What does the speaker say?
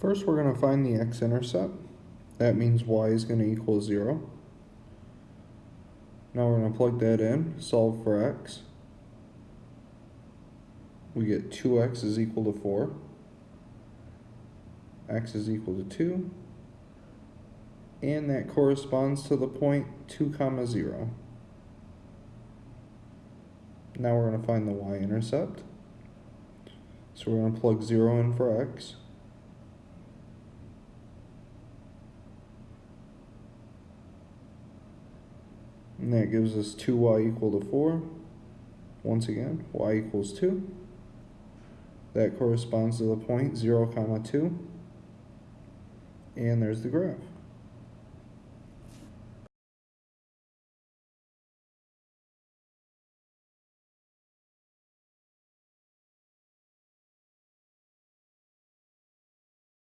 First, we're going to find the x-intercept. That means y is going to equal 0. Now we're going to plug that in, solve for x. We get 2x is equal to 4. x is equal to 2. And that corresponds to the point 2 comma 0. Now we're going to find the y-intercept. So we're going to plug 0 in for x. And that gives us 2y equal to 4. Once again, y equals 2. That corresponds to the point 0 comma 2. And there's the graph.